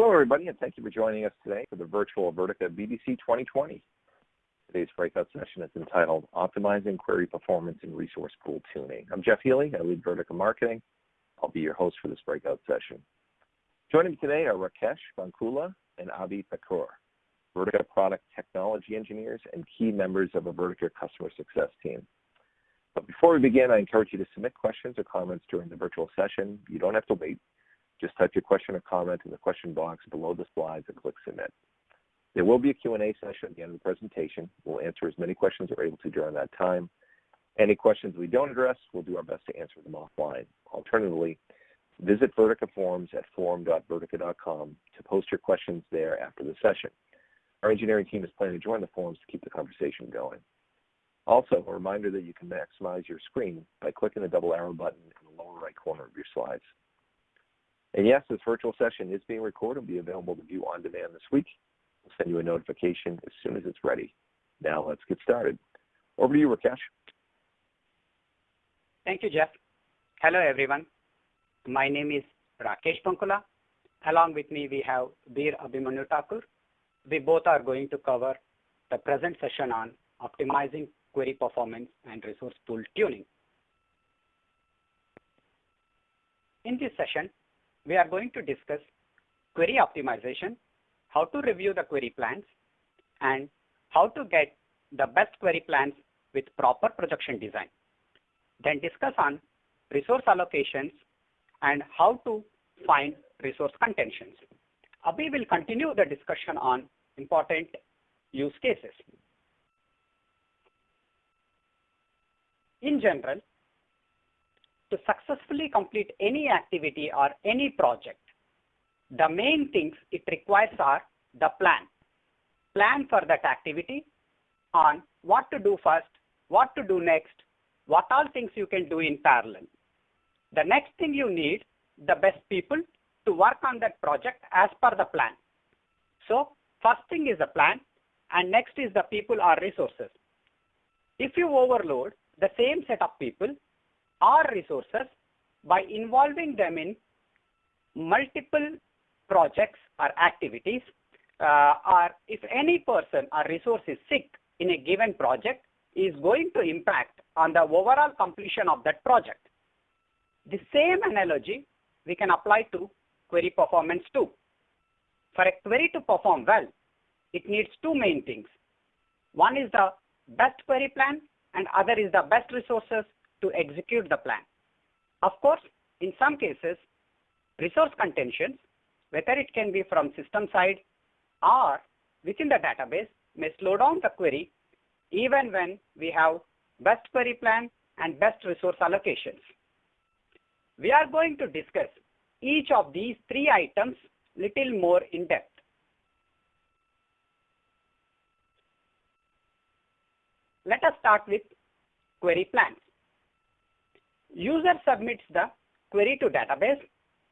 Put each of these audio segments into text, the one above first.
Hello, everybody, and thank you for joining us today for the virtual Vertica BDC 2020. Today's breakout session is entitled Optimizing Query Performance in Resource Pool Tuning. I'm Jeff Healy, I lead Vertica Marketing. I'll be your host for this breakout session. Joining me today are Rakesh Bankula and Abhi Thakur, Vertica product technology engineers and key members of a Vertica customer success team. But before we begin, I encourage you to submit questions or comments during the virtual session. You don't have to wait. Just type your question or comment in the question box below the slides and click submit. There will be a Q&A session at the end of the presentation. We'll answer as many questions as we're able to during that time. Any questions we don't address, we'll do our best to answer them offline. Alternatively, visit Vertica Forums at forum.vertica.com to post your questions there after the session. Our engineering team is planning to join the forums to keep the conversation going. Also, a reminder that you can maximize your screen by clicking the double arrow button in the lower right corner of your slides. And yes, this virtual session is being recorded and will be available to view on demand this week. We'll send you a notification as soon as it's ready. Now let's get started. Over to you, Rakesh. Thank you, Jeff. Hello, everyone. My name is Rakesh Bankula. Along with me, we have Bir Abhimanyu Thakur. We both are going to cover the present session on optimizing query performance and resource pool tuning. In this session, we are going to discuss query optimization, how to review the query plans, and how to get the best query plans with proper projection design. Then discuss on resource allocations and how to find resource contentions. Abhi will continue the discussion on important use cases. In general, to successfully complete any activity or any project, the main things it requires are the plan. Plan for that activity on what to do first, what to do next, what all things you can do in parallel. The next thing you need, the best people to work on that project as per the plan. So first thing is the plan and next is the people or resources. If you overload the same set of people, or resources by involving them in multiple projects or activities, uh, or if any person or resource is sick in a given project, is going to impact on the overall completion of that project. The same analogy we can apply to query performance too. For a query to perform well, it needs two main things. One is the best query plan and other is the best resources to execute the plan. Of course, in some cases, resource contentions, whether it can be from system side or within the database, may slow down the query even when we have best query plan and best resource allocations. We are going to discuss each of these three items little more in depth. Let us start with query plans. User submits the query to database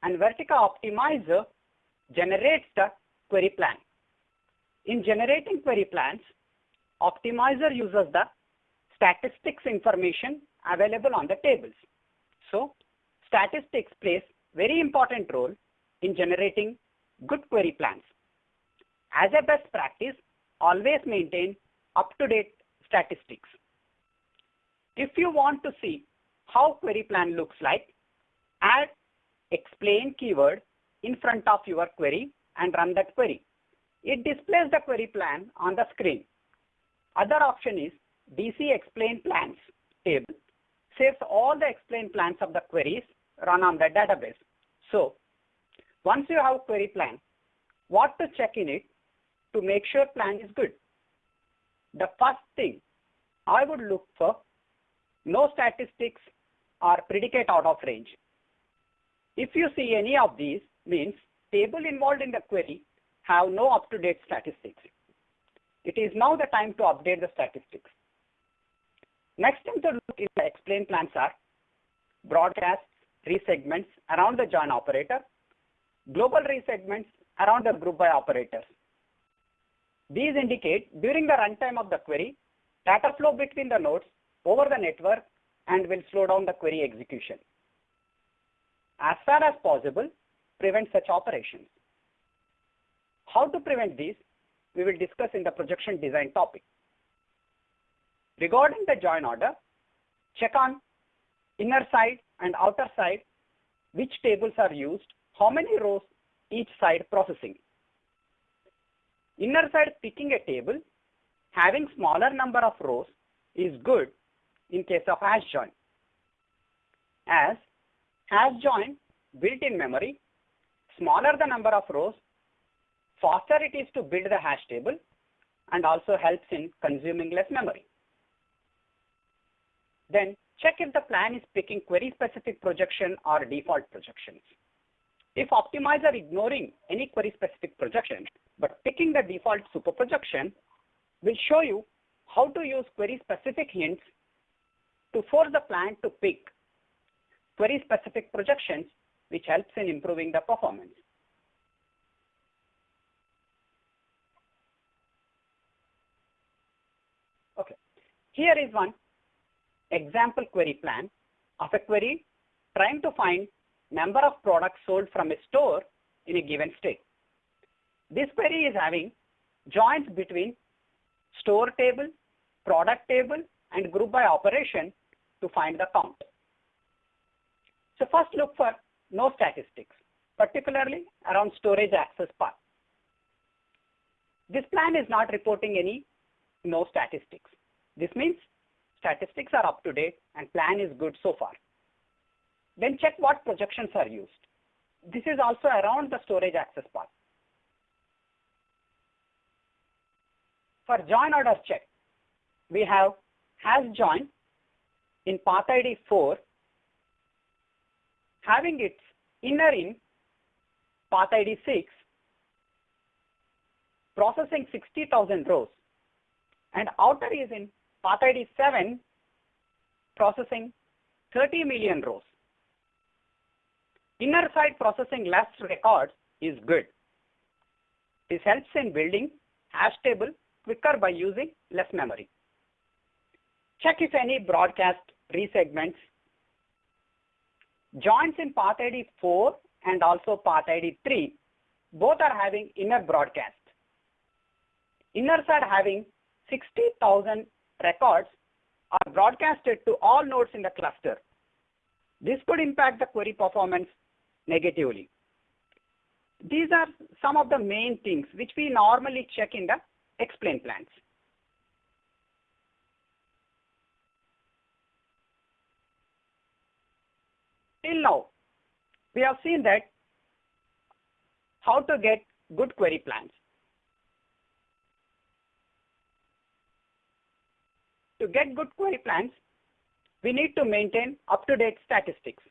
and Vertica Optimizer generates the query plan. In generating query plans, Optimizer uses the statistics information available on the tables. So statistics plays very important role in generating good query plans. As a best practice, always maintain up-to-date statistics. If you want to see how query plan looks like, add explain keyword in front of your query and run that query. It displays the query plan on the screen. Other option is DC explain plans table saves all the explain plans of the queries run on the database. So once you have query plan, what to check in it to make sure plan is good? The first thing I would look for no statistics or predicate out of range. If you see any of these, means table involved in the query have no up-to-date statistics. It is now the time to update the statistics. Next thing to look in the explain plans are broadcast resegments around the join operator, global resegments around the group by operators. These indicate during the runtime of the query, data flow between the nodes over the network and will slow down the query execution. As far as possible, prevent such operations. How to prevent these, we will discuss in the projection design topic. Regarding the join order, check on inner side and outer side, which tables are used, how many rows each side processing. Inner side picking a table having smaller number of rows is good in case of hash join. As hash join built-in memory, smaller the number of rows, faster it is to build the hash table and also helps in consuming less memory. Then check if the plan is picking query specific projection or default projections. If optimizer ignoring any query specific projection but picking the default super projection will show you how to use query specific hints to force the plan to pick query specific projections which helps in improving the performance. Okay, here is one example query plan of a query trying to find number of products sold from a store in a given state. This query is having joins between store table, product table, and group by operation to find the count. So first look for no statistics, particularly around storage access path. This plan is not reporting any no statistics. This means statistics are up to date and plan is good so far. Then check what projections are used. This is also around the storage access path. For join order check, we have hash join in path ID 4 having its inner in path ID 6 processing 60,000 rows and outer is in path ID 7 processing 30 million rows. Inner side processing less records is good. This helps in building hash table quicker by using less memory. Check if any broadcast resegments. Joins in path ID 4 and also path ID 3 both are having inner broadcast. Inners are having 60,000 records are broadcasted to all nodes in the cluster. This could impact the query performance negatively. These are some of the main things which we normally check in the explain plans. Till now, we have seen that how to get good query plans. To get good query plans, we need to maintain up-to-date statistics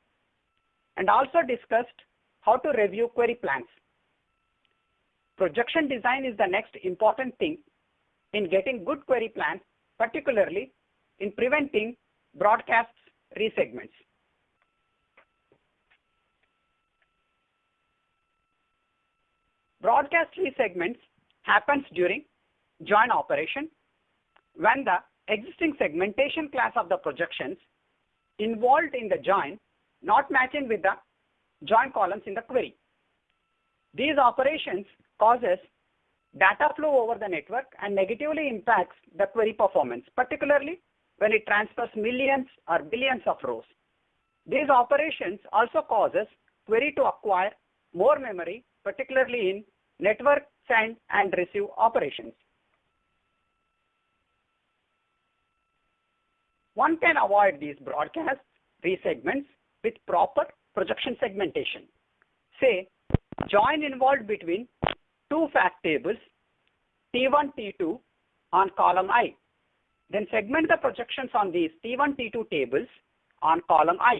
and also discussed how to review query plans. Projection design is the next important thing in getting good query plans, particularly in preventing broadcast resegments. Broadcast resegments happens during join operation when the existing segmentation class of the projections involved in the join not matching with the join columns in the query. These operations causes data flow over the network and negatively impacts the query performance, particularly when it transfers millions or billions of rows. These operations also causes query to acquire more memory, particularly in network send and receive operations. One can avoid these broadcast resegments with proper projection segmentation. Say, join involved between two fact tables, T1, T2 on column I. Then segment the projections on these T1, T2 tables on column I.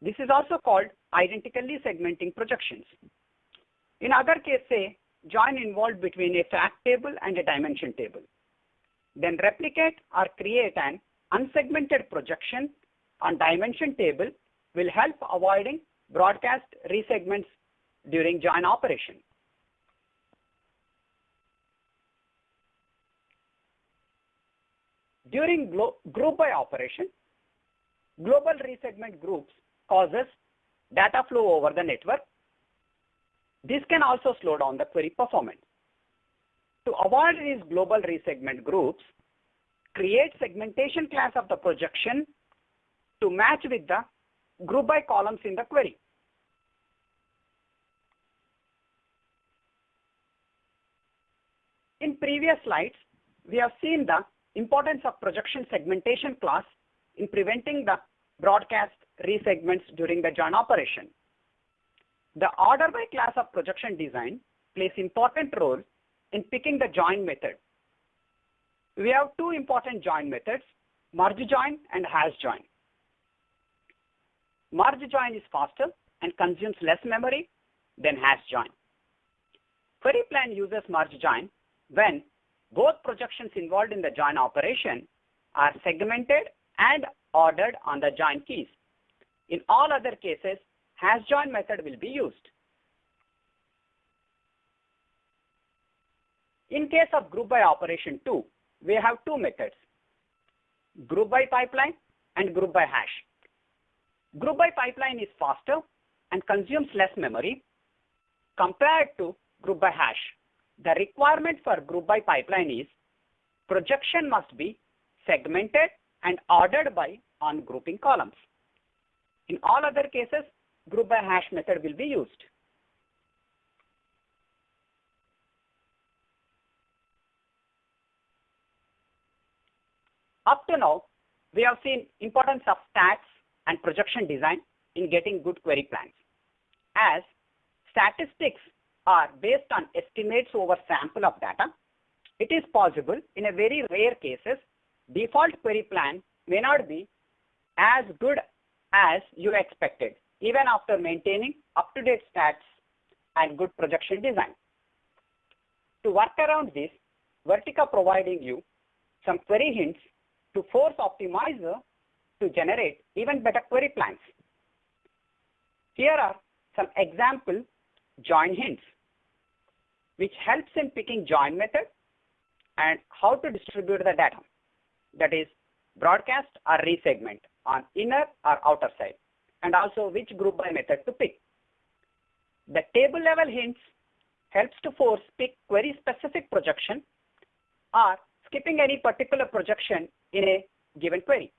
This is also called identically segmenting projections. In other case, say, join involved between a fact table and a dimension table. Then replicate or create an unsegmented projection on dimension table will help avoiding broadcast resegments during join operation. During group by operation, global resegment groups causes data flow over the network. This can also slow down the query performance. To avoid these global resegment groups, create segmentation class of the projection to match with the group by columns in the query. In previous slides, we have seen the importance of projection segmentation class in preventing the broadcast resegments during the join operation. The order by class of projection design plays important role in picking the join method. We have two important join methods, merge join and hash join. Merge join is faster and consumes less memory than hash join. Query plan uses merge join when both projections involved in the join operation are segmented and ordered on the join keys. In all other cases, hash join method will be used. In case of group by operation 2, we have two methods, group by pipeline and group by hash. Group by pipeline is faster and consumes less memory compared to group by hash. The requirement for group by pipeline is projection must be segmented and ordered by on grouping columns. In all other cases, group by hash method will be used. Up to now, we have seen importance of stats and projection design in getting good query plans. As statistics are based on estimates over sample of data, it is possible in a very rare cases, default query plan may not be as good as you expected, even after maintaining up-to-date stats and good projection design. To work around this, Vertica providing you some query hints to force optimizer to generate even better query plans. Here are some example join hints, which helps in picking join method and how to distribute the data. That is broadcast or resegment on inner or outer side and also which group by method to pick. The table level hints helps to force pick query specific projection or skipping any particular projection in a given query.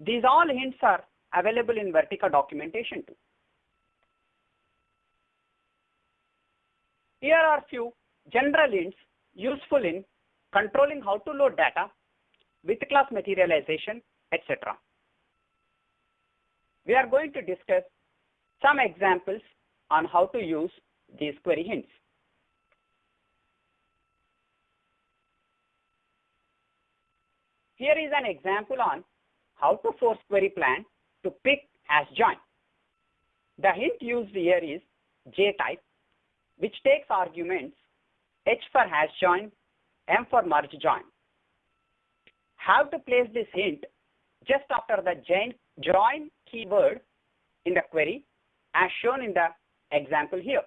These all hints are available in Vertica documentation too. Here are few general hints useful in controlling how to load data with class materialization, etc. We are going to discuss some examples on how to use these query hints. Here is an example on how to force query plan to pick hash join. The hint used here is J-type, which takes arguments H for hash join, M for merge join. How to place this hint just after the join keyword in the query as shown in the example here.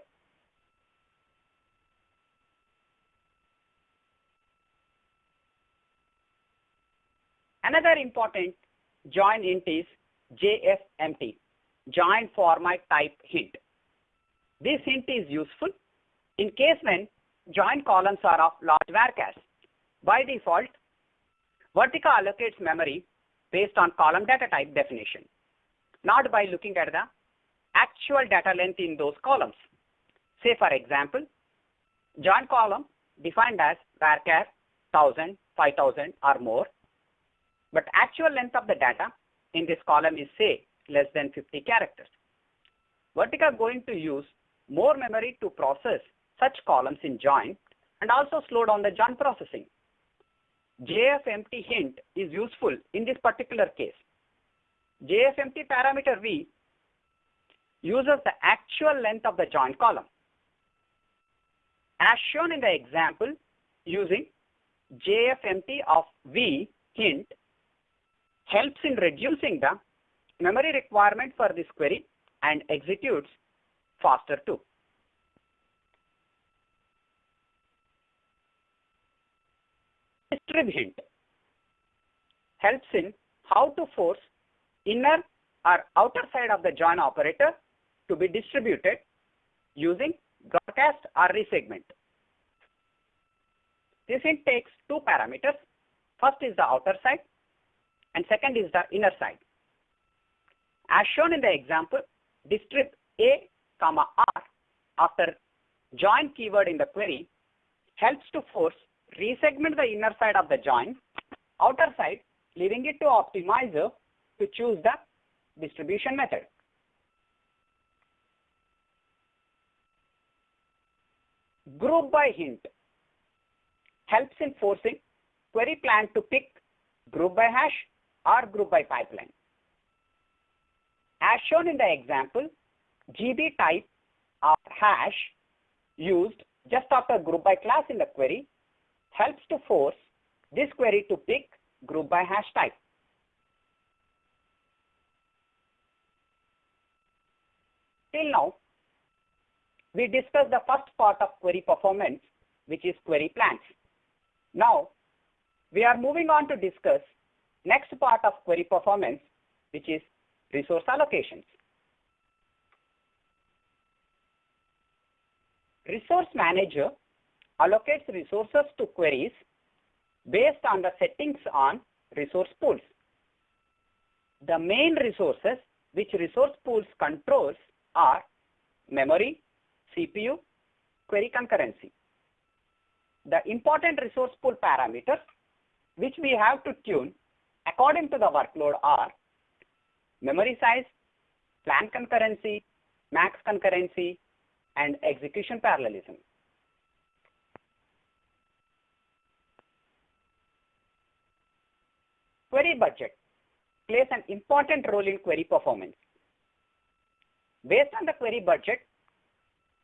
Another important join hint is JFMT, join format type hint. This hint is useful in case when join columns are of large varchars. By default, Vertica allocates memory based on column data type definition, not by looking at the actual data length in those columns. Say for example, join column defined as varchar 1000, 5000 or more, but actual length of the data in this column is say less than 50 characters. Vertica going to use more memory to process such columns in join and also slow down the join processing. JFMT hint is useful in this particular case. JFMT parameter V uses the actual length of the join column. As shown in the example, using JFMT of V hint helps in reducing the memory requirement for this query and executes faster too. Distrib hint helps in how to force inner or outer side of the join operator to be distributed using broadcast or resegment. This takes two parameters. First is the outer side and second is the inner side. As shown in the example, distrib A, comma R after join keyword in the query helps to force resegment the inner side of the join, outer side, leaving it to optimizer to choose the distribution method. Group by hint helps in forcing query plan to pick group by hash or group by pipeline. As shown in the example, GB type of hash used just after group by class in the query helps to force this query to pick group by hash type. Till now, we discussed the first part of query performance, which is query plans. Now, we are moving on to discuss next part of query performance, which is resource allocations. Resource manager allocates resources to queries based on the settings on resource pools. The main resources which resource pools controls are memory, CPU, query concurrency. The important resource pool parameters which we have to tune according to the workload are memory size, plan concurrency, max concurrency, and execution parallelism. Query budget plays an important role in query performance. Based on the query budget,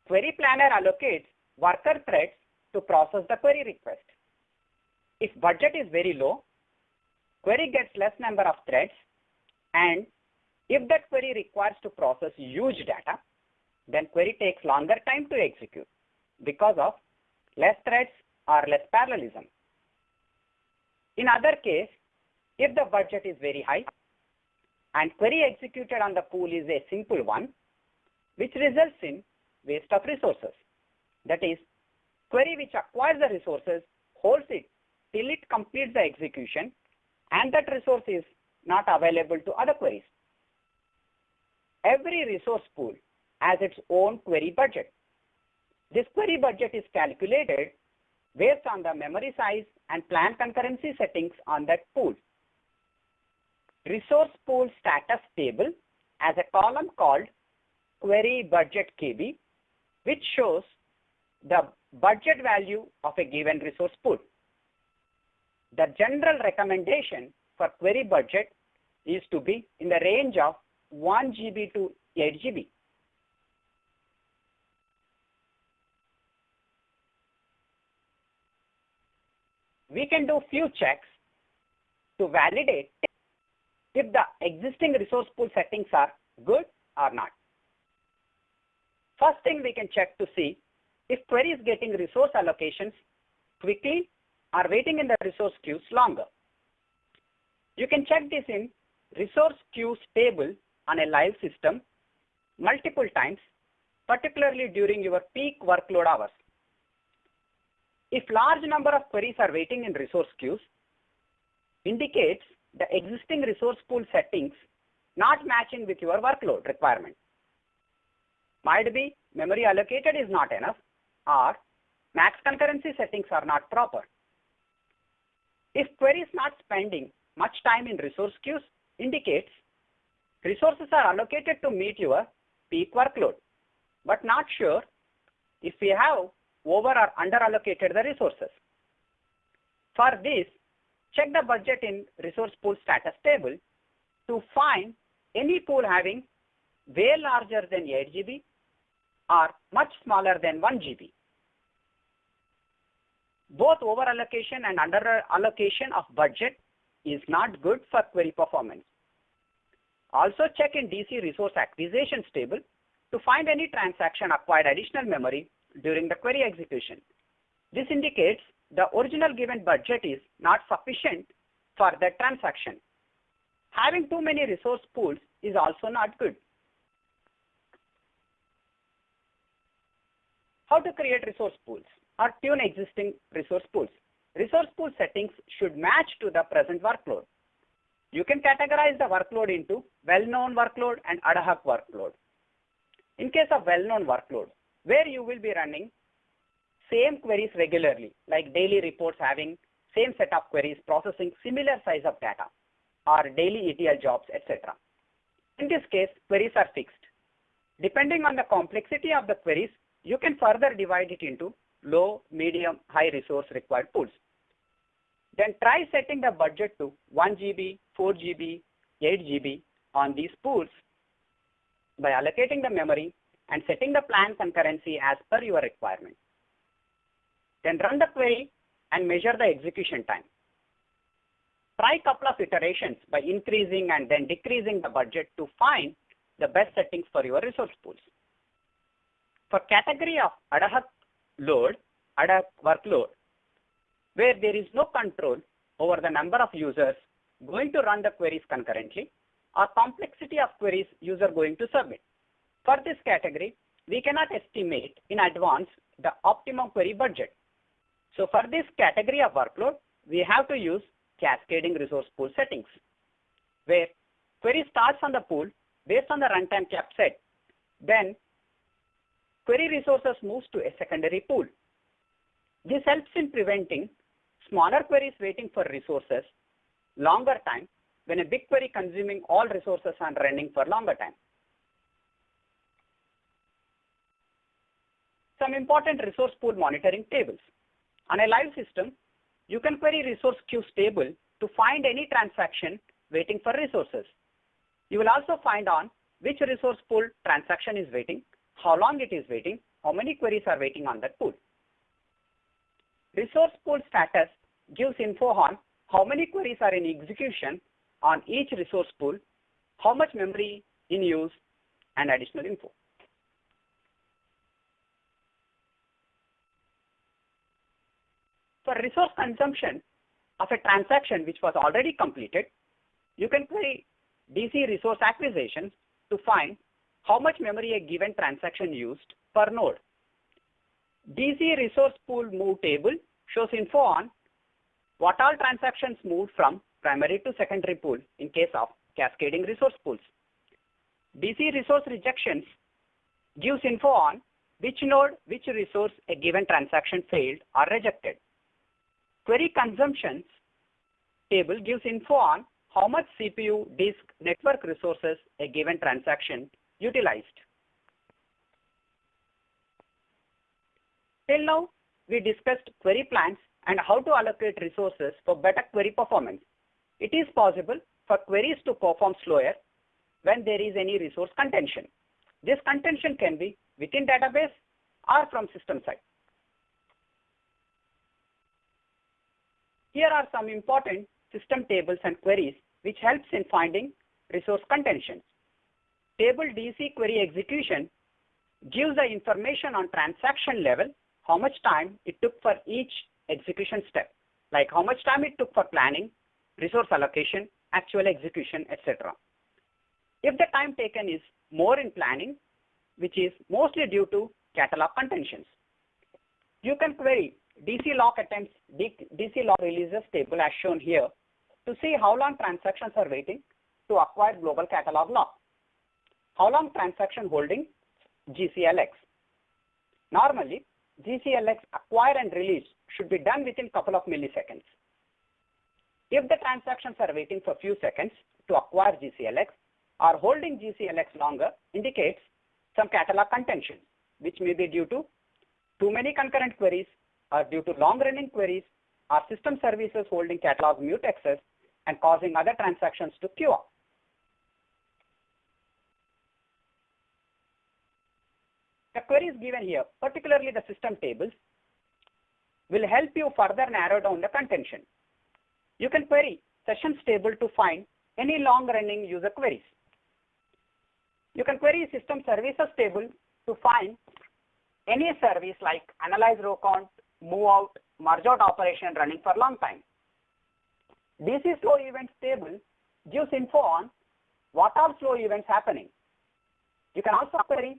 query planner allocates worker threads to process the query request. If budget is very low, query gets less number of threads and if that query requires to process huge data, then query takes longer time to execute because of less threads or less parallelism. In other case, if the budget is very high and query executed on the pool is a simple one, which results in waste of resources. That is, query which acquires the resources holds it till it completes the execution and that resource is not available to other queries. Every resource pool has its own query budget. This query budget is calculated based on the memory size and plan concurrency settings on that pool. Resource pool status table has a column called query budget KB, which shows the budget value of a given resource pool. The general recommendation for query budget is to be in the range of 1 GB to 8 GB. We can do few checks to validate if the existing resource pool settings are good or not. First thing we can check to see if query is getting resource allocations quickly or waiting in the resource queues longer. You can check this in resource queues table on a live system multiple times, particularly during your peak workload hours. If large number of queries are waiting in resource queues, indicates the existing resource pool settings not matching with your workload requirement. Might be memory allocated is not enough or max concurrency settings are not proper. If query is not spending much time in resource queues, indicates resources are allocated to meet your peak workload, but not sure if we have over or under allocated the resources. For this, check the budget in resource pool status table to find any pool having way larger than 8 GB or much smaller than 1 GB. Both over allocation and under allocation of budget is not good for query performance. Also check in DC resource acquisitions table to find any transaction acquired additional memory during the query execution. This indicates the original given budget is not sufficient for that transaction. Having too many resource pools is also not good. How to create resource pools or tune existing resource pools. Resource pool settings should match to the present workload. You can categorize the workload into well-known workload and ad hoc workload. In case of well-known workload, where you will be running same queries regularly, like daily reports having same set of queries processing similar size of data or daily ETL jobs, etc. In this case, queries are fixed. Depending on the complexity of the queries, you can further divide it into low, medium, high resource required pools. Then try setting the budget to 1 GB, 4 GB, 8 GB on these pools by allocating the memory and setting the plan concurrency as per your requirement. Then run the query and measure the execution time. Try couple of iterations by increasing and then decreasing the budget to find the best settings for your resource pools. For category of ad hoc load, ad hoc workload, where there is no control over the number of users going to run the queries concurrently or complexity of queries user going to submit. For this category, we cannot estimate in advance the optimum query budget. So for this category of workload, we have to use cascading resource pool settings, where query starts on the pool based on the runtime cap set. Then query resources moves to a secondary pool. This helps in preventing smaller queries waiting for resources longer time when a big query consuming all resources and running for longer time. Some important resource pool monitoring tables. On a live system, you can query resource queues table to find any transaction waiting for resources. You will also find on which resource pool transaction is waiting, how long it is waiting, how many queries are waiting on that pool. Resource pool status gives info on how many queries are in execution on each resource pool, how much memory in use, and additional info. For resource consumption of a transaction which was already completed, you can query DC resource acquisition to find how much memory a given transaction used per node. DC resource pool move table shows info on what all transactions moved from primary to secondary pool in case of cascading resource pools. DC resource rejections gives info on which node, which resource a given transaction failed or rejected. Query consumptions table gives info on how much CPU, disk, network resources a given transaction utilized. Till now, we discussed query plans and how to allocate resources for better query performance. It is possible for queries to perform slower when there is any resource contention. This contention can be within database or from system side. Here are some important system tables and queries which helps in finding resource contentions. Table DC query execution gives the information on transaction level, how much time it took for each execution step, like how much time it took for planning, resource allocation, actual execution, etc. If the time taken is more in planning, which is mostly due to catalog contentions, you can query DC lock attempts, DC lock releases table as shown here to see how long transactions are waiting to acquire global catalog lock. How long transaction holding GCLX. Normally, GCLX acquire and release should be done within couple of milliseconds. If the transactions are waiting for few seconds to acquire GCLX or holding GCLX longer indicates some catalog contention, which may be due to too many concurrent queries or due to long-running queries or system services holding catalog mutex and causing other transactions to queue up. The queries given here, particularly the system tables, will help you further narrow down the contention. You can query sessions table to find any long-running user queries. You can query system services table to find any service like analyze row count, move out, merge out operation running for long time. DC slow events table gives info on what are slow events happening. You can also query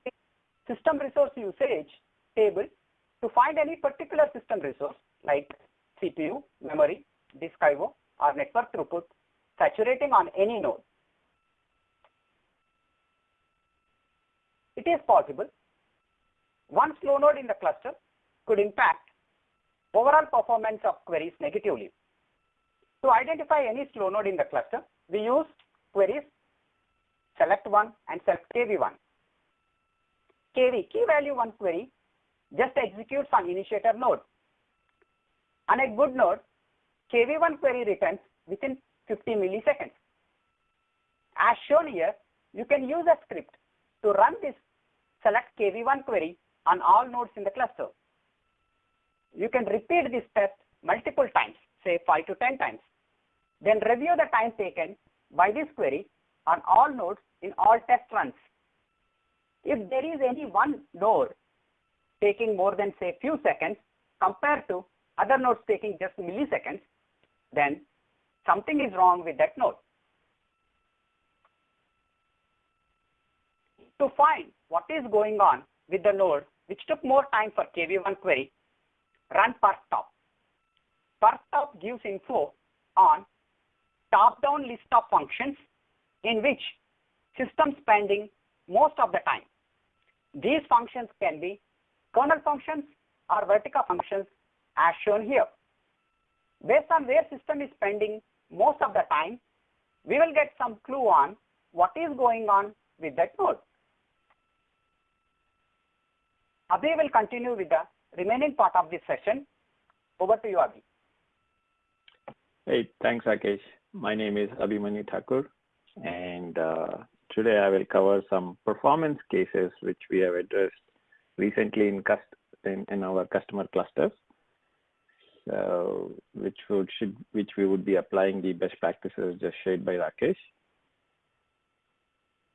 system resource usage table to find any particular system resource like CPU, memory, disk I/O, or network throughput saturating on any node. It is possible one slow node in the cluster could impact overall performance of queries negatively. To identify any slow node in the cluster, we use queries select one and select KV1. KV, key value one query, just executes on initiator node. On a good node, KV1 query returns within 50 milliseconds. As shown here, you can use a script to run this select KV1 query on all nodes in the cluster. You can repeat this test multiple times, say 5 to 10 times. Then review the time taken by this query on all nodes in all test runs. If there is any one node taking more than say few seconds compared to other nodes taking just milliseconds, then something is wrong with that node. To find what is going on with the node which took more time for KV1 query, run perf-top. perf-top gives info on top-down list of functions in which system spending most of the time. These functions can be kernel functions or Vertica functions as shown here. Based on where system is spending most of the time, we will get some clue on what is going on with that node. Abhi will continue with the remaining part of this session. Over to you, Abhi. Hey, thanks, Rakesh. My name is Abhimanyu Thakur, and uh, today I will cover some performance cases which we have addressed recently in, in, in our customer clusters. So, which would should which we would be applying the best practices just shared by Rakesh.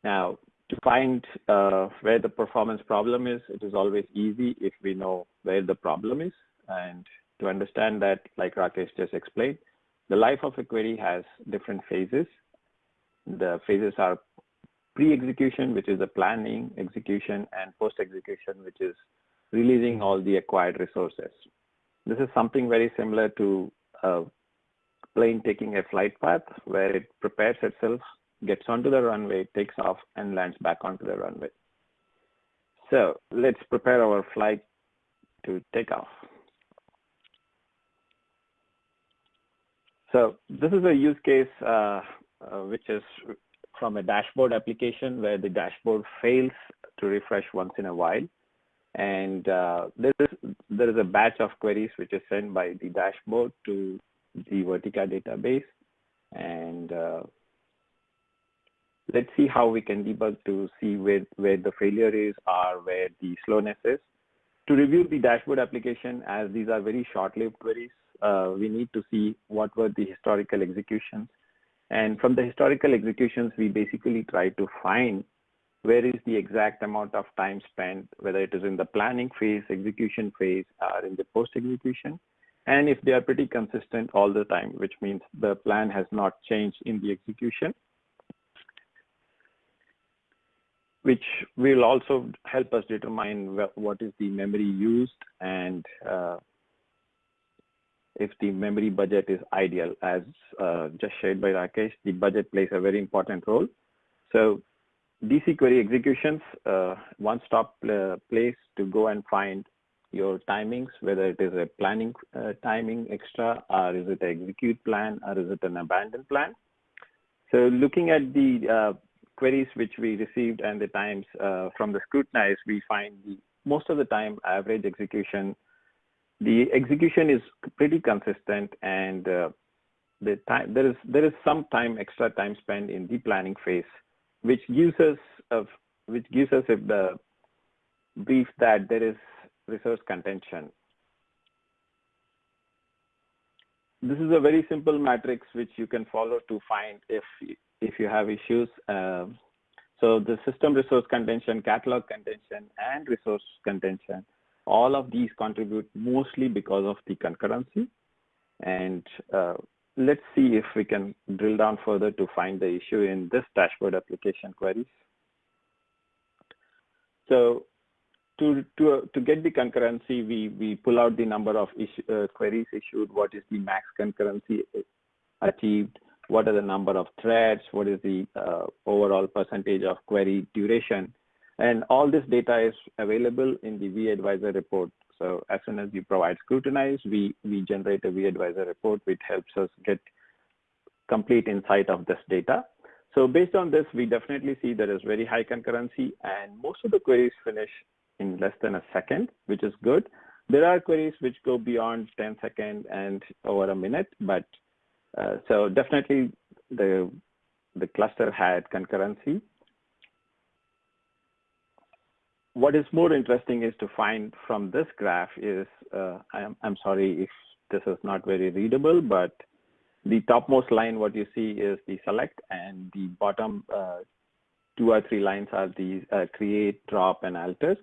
Now, to find uh, where the performance problem is, it is always easy if we know where the problem is. And to understand that, like Rakesh just explained, the life of a query has different phases. The phases are pre-execution, which is the planning, execution, and post-execution, which is releasing all the acquired resources. This is something very similar to a plane taking a flight path where it prepares itself gets onto the runway, takes off, and lands back onto the runway. So let's prepare our flight to take off. So this is a use case uh, uh, which is from a dashboard application where the dashboard fails to refresh once in a while. And uh, there, is, there is a batch of queries which is sent by the dashboard to the Vertica database. And uh, let's see how we can debug to see where, where the failure is or where the slowness is. To review the dashboard application, as these are very short-lived queries, uh, we need to see what were the historical executions. And from the historical executions, we basically try to find where is the exact amount of time spent, whether it is in the planning phase, execution phase, or in the post-execution. And if they are pretty consistent all the time, which means the plan has not changed in the execution, which will also help us determine what is the memory used and uh, if the memory budget is ideal. As uh, just shared by Rakesh, the budget plays a very important role. So DC query executions, uh, one-stop uh, place to go and find your timings, whether it is a planning uh, timing extra, or is it an execute plan, or is it an abandon plan. So looking at the uh, queries which we received and the times from the scrutinize, we find the, most of the time average execution, the execution is pretty consistent and uh, the time there is there is some time extra time spent in the planning phase, which gives us of which gives us the brief that there is resource contention. This is a very simple matrix which you can follow to find if if you have issues. Um, so the system resource contention, catalog contention, and resource contention, all of these contribute mostly because of the concurrency. And uh, let's see if we can drill down further to find the issue in this dashboard application queries. So to to to get the concurrency, we we pull out the number of issue, uh, queries issued. What is the max concurrency achieved? What are the number of threads? What is the uh, overall percentage of query duration? And all this data is available in the vAdvisor report. So as soon as you provide scrutinize, we we generate a vAdvisor report which helps us get complete insight of this data. So based on this, we definitely see there is very high concurrency and most of the queries finish in less than a second, which is good. There are queries which go beyond 10 seconds and over a minute, but uh, so definitely the, the cluster had concurrency. What is more interesting is to find from this graph is, uh, I'm, I'm sorry if this is not very readable, but the topmost line, what you see is the select and the bottom uh, two or three lines are the uh, create, drop, and alters.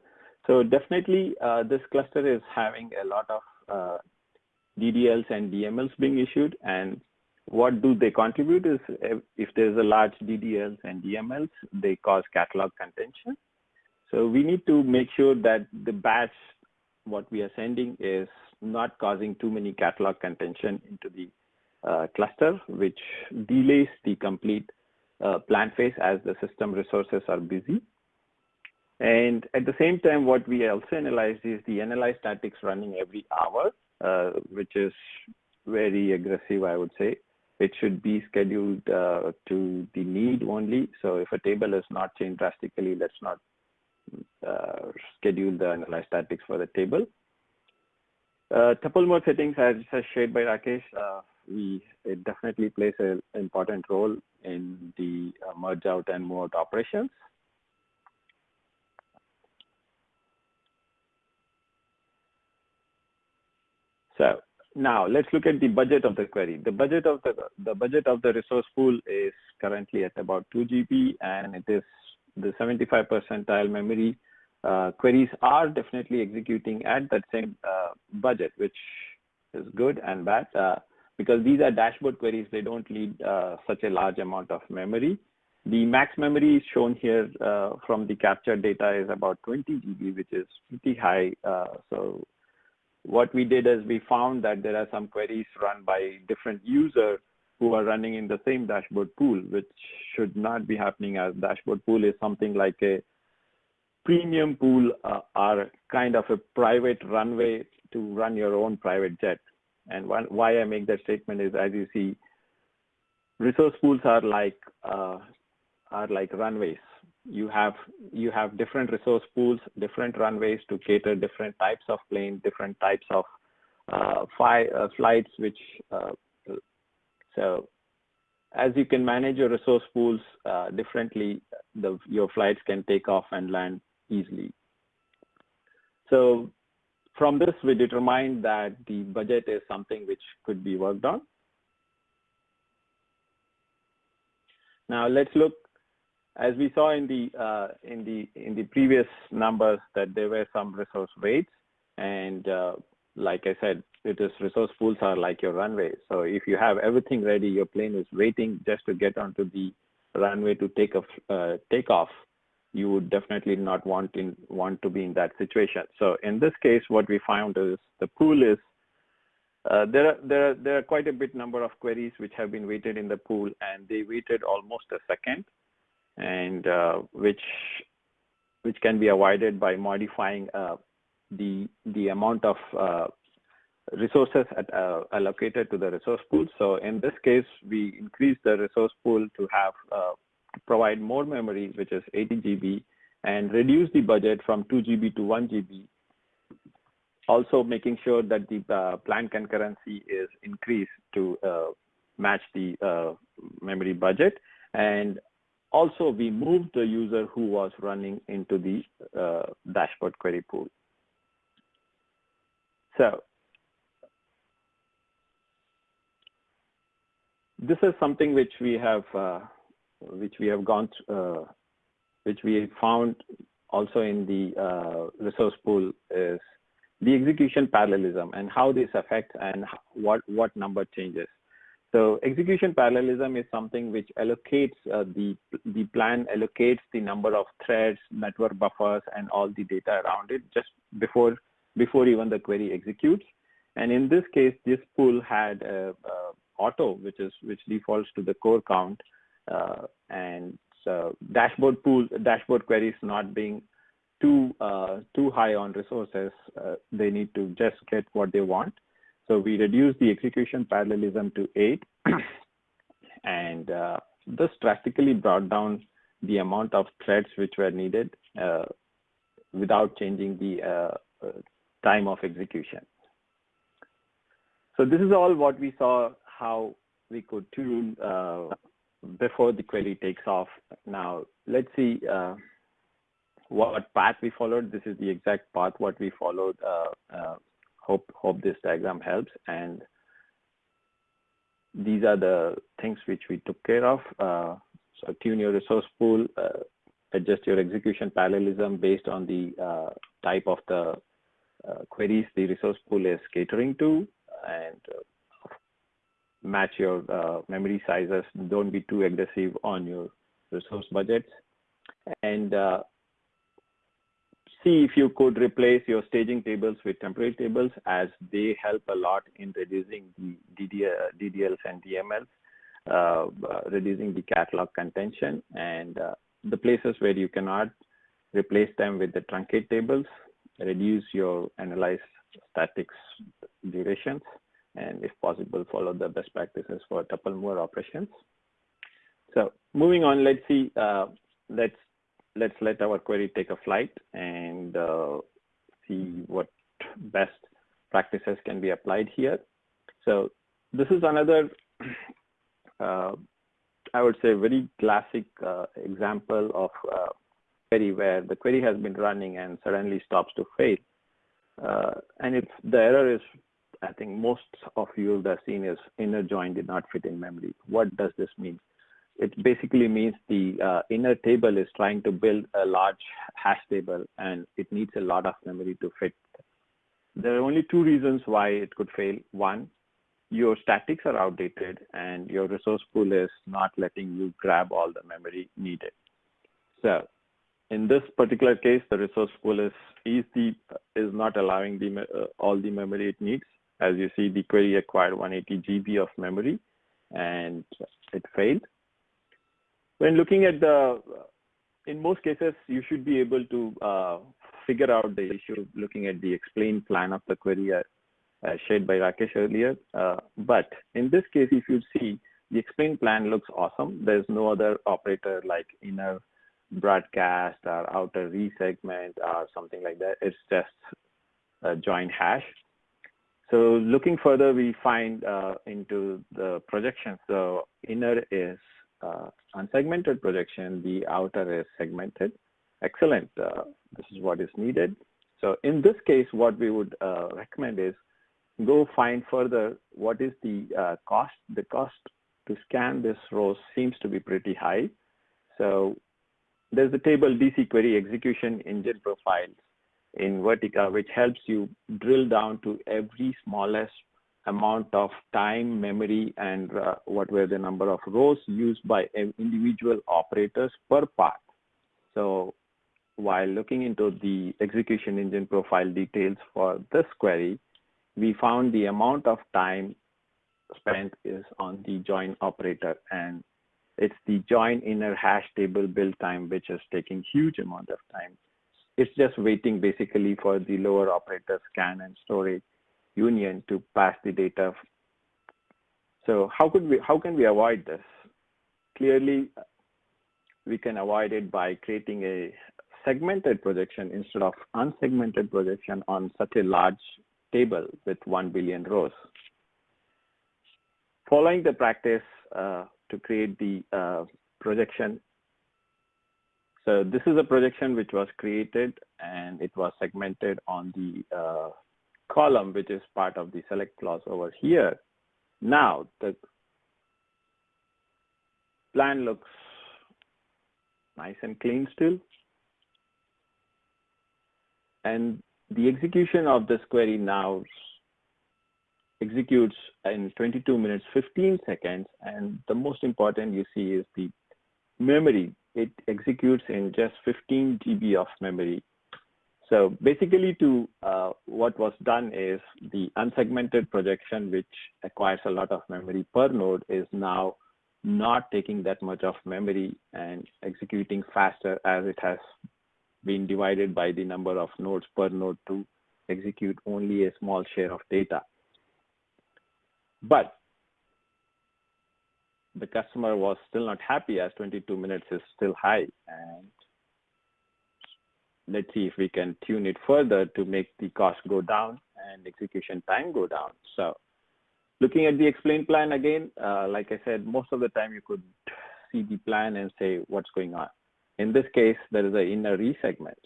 So definitely uh, this cluster is having a lot of uh, DDLs and DMLs being issued. And what do they contribute is if there's a large DDLs and DMLs, they cause catalog contention. So we need to make sure that the batch, what we are sending is not causing too many catalog contention into the uh, cluster, which delays the complete uh, plan phase as the system resources are busy. And at the same time, what we also analyzed is the analyze statics running every hour, uh, which is very aggressive, I would say. It should be scheduled uh, to the need only. So if a table is not changed drastically, let's not uh, schedule the analyze statics for the table. Uh, tuple mover settings, as, as shared by Rakesh, uh, we it definitely plays an important role in the uh, merge out and move out operations. So now let's look at the budget of the query. The budget of the the budget of the resource pool is currently at about 2 GB, and it is the 75 percentile memory uh, queries are definitely executing at that same uh, budget, which is good and bad. Uh, because these are dashboard queries, they don't need uh, such a large amount of memory. The max memory shown here uh, from the captured data is about 20 GB, which is pretty high. Uh, so what we did is we found that there are some queries run by different users who are running in the same dashboard pool, which should not be happening as dashboard pool is something like a premium pool uh, or kind of a private runway to run your own private jet. And why I make that statement is, as you see, resource pools are like uh, are like runways. You have you have different resource pools, different runways to cater different types of planes, different types of uh, fly, uh, flights. Which uh, so as you can manage your resource pools uh, differently, the, your flights can take off and land easily. So from this, we determined that the budget is something which could be worked on. Now let's look, as we saw in the uh, in the in the previous numbers, that there were some resource waits, and uh, like I said, it is resource pools are like your runway. So if you have everything ready, your plane is waiting just to get onto the runway to take off. Uh, take off you would definitely not want in want to be in that situation. So in this case, what we found is the pool is uh, there are there are there are quite a bit number of queries which have been waited in the pool, and they waited almost a second, and uh, which which can be avoided by modifying uh, the the amount of uh, resources at, uh, allocated to the resource pool. So in this case, we increase the resource pool to have uh, provide more memory, which is 80 GB, and reduce the budget from 2 GB to 1 GB. Also making sure that the uh, plan concurrency is increased to uh, match the uh, memory budget. And also we moved the user who was running into the uh, dashboard query pool. So this is something which we have uh, which we have gone, uh, which we found also in the uh, resource pool is the execution parallelism and how this affects and what, what number changes. So execution parallelism is something which allocates uh, the the plan allocates the number of threads, network buffers, and all the data around it just before before even the query executes. And in this case, this pool had uh, uh, auto, which is which defaults to the core count, uh, and so dashboard pool dashboard queries not being too uh, too high on resources, uh, they need to just get what they want. So we reduce the execution parallelism to eight, and uh, this drastically brought down the amount of threads which were needed uh, without changing the uh, uh, time of execution. So this is all what we saw how we could tune uh, before the query takes off. Now let's see what path we followed. This is the exact path what we followed hope hope this diagram helps and these are the things which we took care of uh, so tune your resource pool uh, adjust your execution parallelism based on the uh, type of the uh, queries the resource pool is catering to and uh, match your uh, memory sizes. Don't be too aggressive on your resource budgets. And see if you could replace your staging tables with temporary tables as they help a lot in reducing the DDLs and DMLs, uh, uh, reducing the catalog contention. And uh, the places where you cannot replace them with the truncate tables, reduce your analyze statics durations, and if possible, follow the best practices for tuple mover operations. So moving on, let's see, uh, let's let's let our query take a flight and uh, see what best practices can be applied here. So this is another, uh, I would say, very classic uh, example of uh, query where the query has been running and suddenly stops to fail. Uh, and if the error is, I think most of you have seen is inner join did not fit in memory. What does this mean? it basically means the uh, inner table is trying to build a large hash table and it needs a lot of memory to fit. There are only two reasons why it could fail. One, your statics are outdated and your resource pool is not letting you grab all the memory needed. So in this particular case, the resource pool is is, the, is not allowing the, uh, all the memory it needs. As you see, the query acquired 180 GB of memory and it failed when looking at the, in most cases, you should be able to uh, figure out the issue looking at the explained plan of the query uh, uh, shared by Rakesh earlier. Uh, but in this case, if you see, the explained plan looks awesome. There's no other operator like inner broadcast or outer resegment or something like that. It's just a join hash. So looking further, we find uh, into the projection. So inner is uh, unsegmented projection, the outer is segmented. Excellent. Uh, this is what is needed. So in this case, what we would uh, recommend is go find further what is the uh, cost. The cost to scan this row seems to be pretty high. So there's the table DC query execution engine profiles in Vertica, which helps you drill down to every smallest amount of time, memory, and uh, what were the number of rows used by individual operators per path. So while looking into the execution engine profile details for this query, we found the amount of time spent is on the join operator and it's the join inner hash table build time which is taking huge amount of time. It's just waiting basically for the lower operator scan and storage union to pass the data. So how could we, how can we avoid this? Clearly, we can avoid it by creating a segmented projection instead of unsegmented projection on such a large table with 1 billion rows. Following the practice uh, to create the uh, projection, so this is a projection which was created and it was segmented on the uh, column, which is part of the select clause over here. Now the plan looks nice and clean still. And the execution of this query now executes in 22 minutes 15 seconds and the most important you see is the memory it executes in just 15 GB of memory so basically to uh, what was done is the unsegmented projection which acquires a lot of memory per node is now not taking that much of memory and executing faster as it has been divided by the number of nodes per node to execute only a small share of data. But the customer was still not happy as 22 minutes is still high. And let's see if we can tune it further to make the cost go down and execution time go down. So looking at the explain plan again, uh, like I said, most of the time you could see the plan and say what's going on. In this case, there is an inner resegment.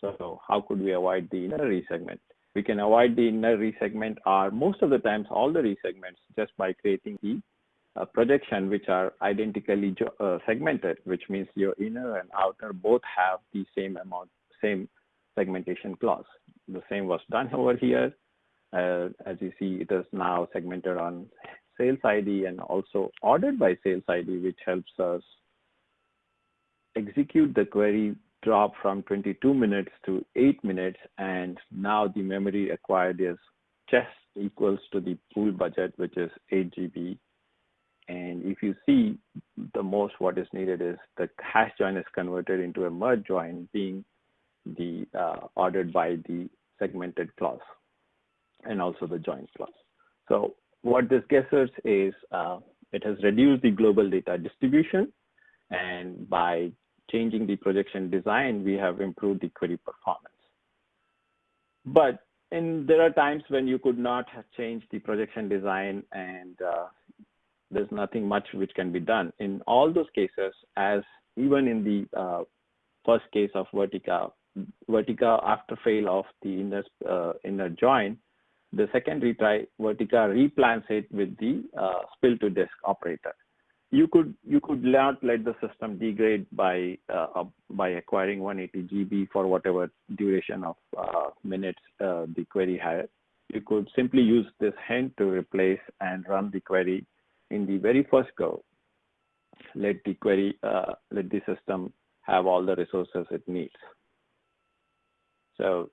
So how could we avoid the inner resegment? We can avoid the inner resegment or most of the times all the resegments just by creating the uh, projection which are identically uh, segmented, which means your inner and outer both have the same amount, same segmentation clause. The same was done over here. Uh, as you see, it is now segmented on sales ID and also ordered by sales ID, which helps us execute the query drop from 22 minutes to 8 minutes and now the memory acquired is just equals to the pool budget which is 8 GB and if you see the most what is needed is the hash join is converted into a merge join being the uh, ordered by the segmented clause and also the join clause. So what this gets us is uh, it has reduced the global data distribution and by changing the projection design, we have improved the query performance. But and there are times when you could not have changed the projection design and uh, there's nothing much which can be done. In all those cases, as even in the uh, first case of Vertica, Vertica after fail of the inner, uh, inner join, the second retry, Vertica replants it with the uh, spill to disk operator you could you could not let the system degrade by uh, by acquiring 180 GB for whatever duration of uh, minutes uh, the query had. You could simply use this hint to replace and run the query in the very first go. Let the query uh, let the system have all the resources it needs. So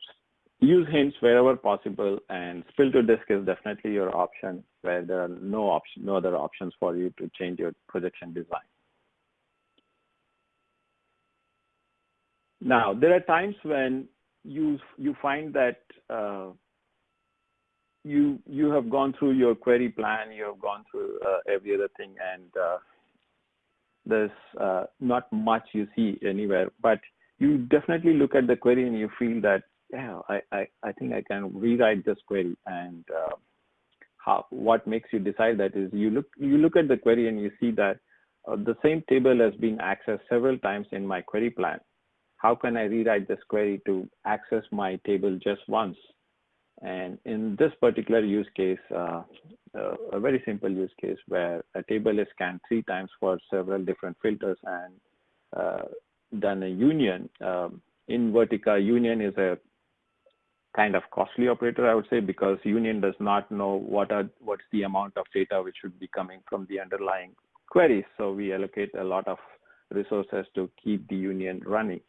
use hints wherever possible and spill to disk is definitely your option where there are no option no other options for you to change your projection design now there are times when you you find that uh, you you have gone through your query plan you have gone through uh, every other thing and uh, there's uh, not much you see anywhere but you definitely look at the query and you feel that yeah, I, I, I think I can rewrite this query and uh, how, what makes you decide that is you look, you look at the query and you see that uh, the same table has been accessed several times in my query plan. How can I rewrite this query to access my table just once? And in this particular use case, uh, a very simple use case where a table is scanned three times for several different filters and uh, done a union. Um, in Vertica, union is a kind of costly operator, I would say, because union does not know what are what's the amount of data which should be coming from the underlying queries. So we allocate a lot of resources to keep the union running.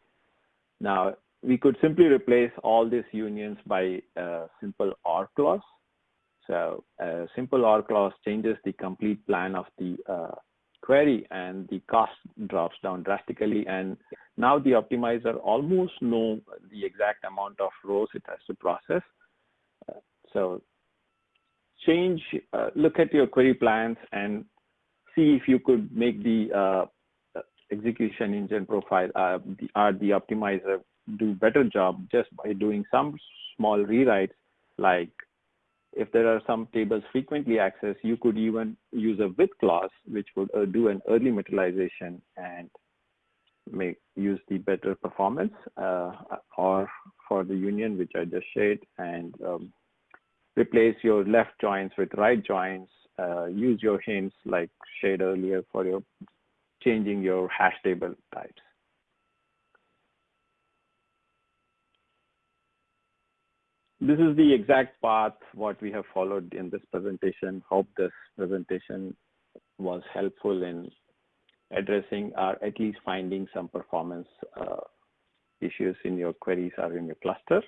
Now, we could simply replace all these unions by a simple OR clause. So a simple OR clause changes the complete plan of the uh, query and the cost drops down drastically. And now the optimizer almost know the exact amount of rows it has to process. Uh, so change, uh, look at your query plans and see if you could make the uh, execution engine profile uh, the, or the optimizer do better job just by doing some small rewrites like if there are some tables frequently accessed, you could even use a with clause, which would uh, do an early materialization and make use the better performance uh, or for the union, which I just shared, and um, replace your left joins with right joins, uh, use your hints like shared earlier for your changing your hash table types. This is the exact path what we have followed in this presentation. Hope this presentation was helpful in addressing or at least finding some performance uh, issues in your queries or in your cluster.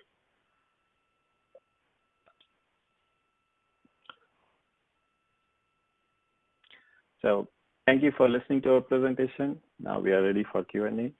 So thank you for listening to our presentation. Now we are ready for Q&A.